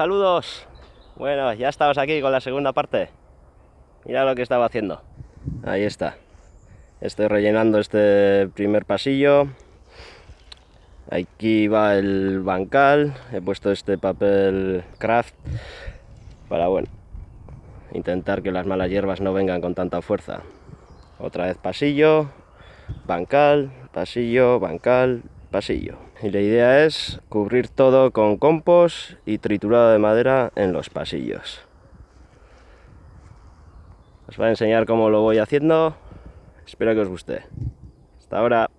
saludos. Bueno, ya estamos aquí con la segunda parte. Mira lo que estaba haciendo. Ahí está. Estoy rellenando este primer pasillo. Aquí va el bancal. He puesto este papel craft para, bueno, intentar que las malas hierbas no vengan con tanta fuerza. Otra vez pasillo, bancal, pasillo, bancal, pasillo. Y la idea es cubrir todo con compost y triturado de madera en los pasillos. Os voy a enseñar cómo lo voy haciendo. Espero que os guste. Hasta ahora.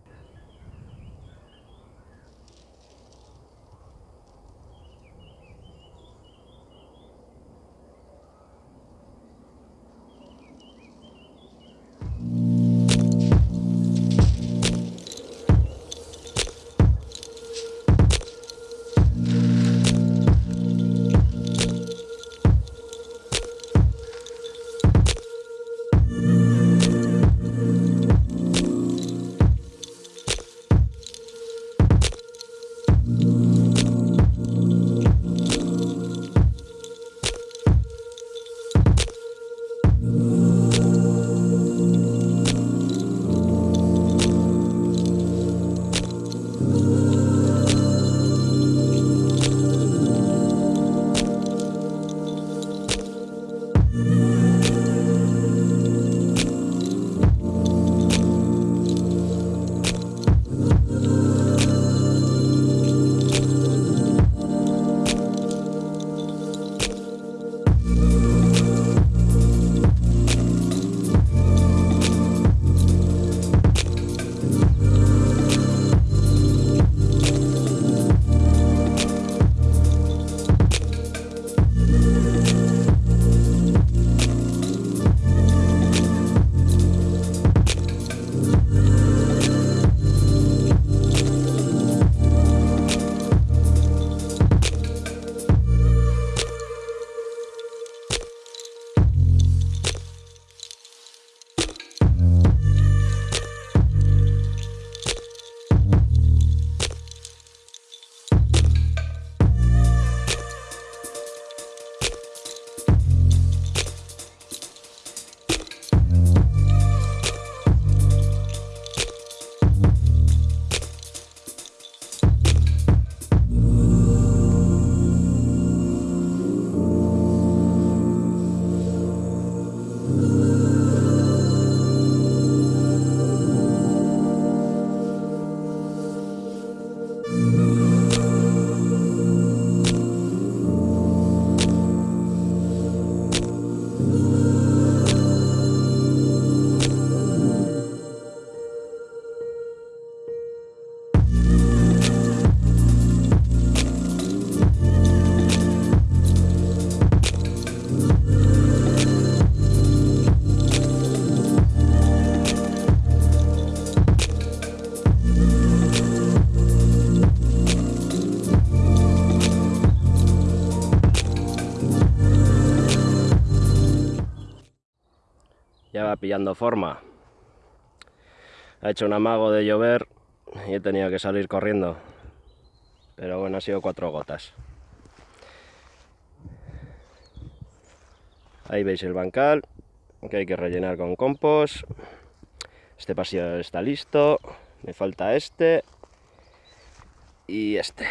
Ya va pillando forma. Ha hecho un amago de llover y he tenido que salir corriendo. Pero bueno, ha sido cuatro gotas. Ahí veis el bancal, que hay que rellenar con compost. Este pasillo está listo. Me falta este y este.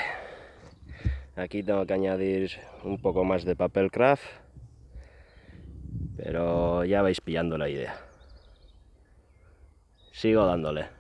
Aquí tengo que añadir un poco más de papel craft pero ya vais pillando la idea. Sigo dándole.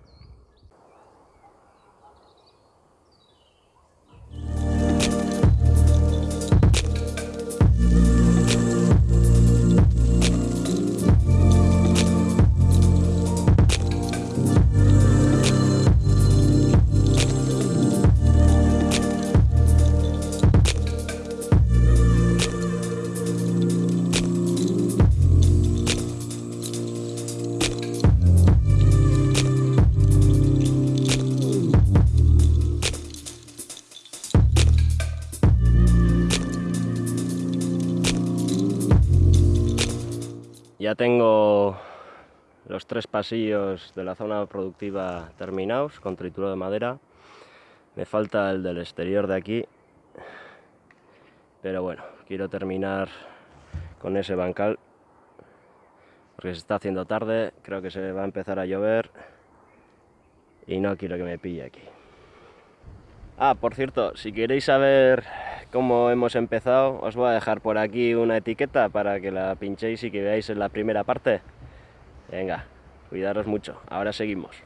Ya tengo los tres pasillos de la zona productiva terminados con trituro de madera. Me falta el del exterior de aquí. Pero bueno, quiero terminar con ese bancal porque se está haciendo tarde, creo que se va a empezar a llover y no quiero que me pille aquí. Ah, por cierto, si queréis saber cómo hemos empezado, os voy a dejar por aquí una etiqueta para que la pinchéis y que veáis en la primera parte. Venga, cuidaros mucho, ahora seguimos.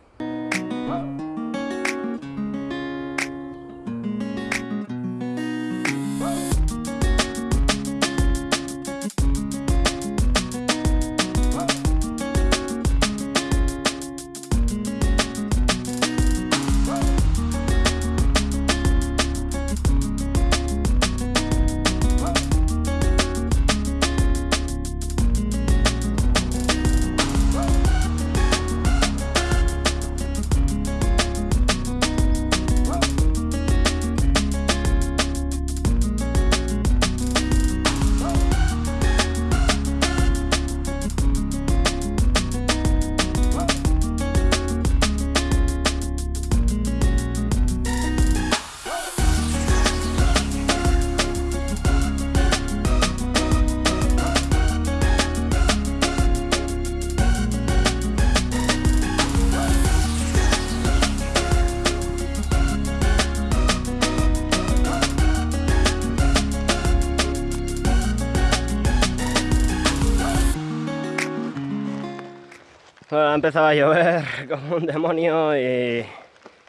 Bueno, ha empezado a llover como un demonio y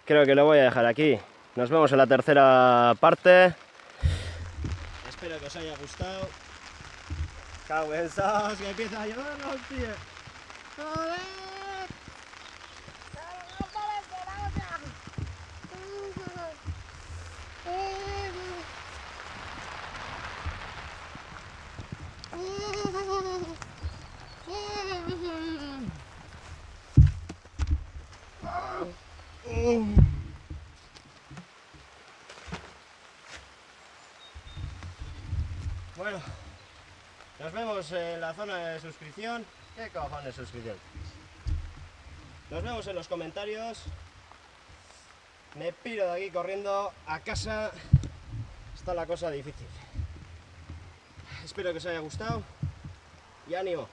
creo que lo voy a dejar aquí. Nos vemos en la tercera parte. Espero que os haya gustado. Cabezaos, que empieza a llover, hostia. ¡Joder! Bueno, nos vemos en la zona de suscripción. ¿Qué cojones suscripción? Nos vemos en los comentarios. Me piro de aquí corriendo a casa. Está la cosa difícil. Espero que os haya gustado y ánimo.